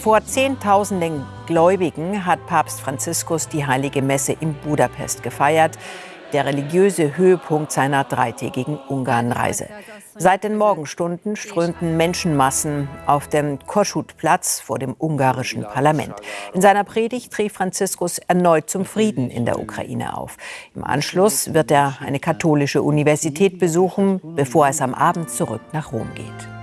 Vor Zehntausenden Gläubigen hat Papst Franziskus die heilige Messe in Budapest gefeiert, der religiöse Höhepunkt seiner dreitägigen Ungarnreise. Seit den Morgenstunden strömten Menschenmassen auf dem Kossuth-Platz vor dem ungarischen Parlament. In seiner Predigt rief Franziskus erneut zum Frieden in der Ukraine auf. Im Anschluss wird er eine katholische Universität besuchen, bevor es am Abend zurück nach Rom geht.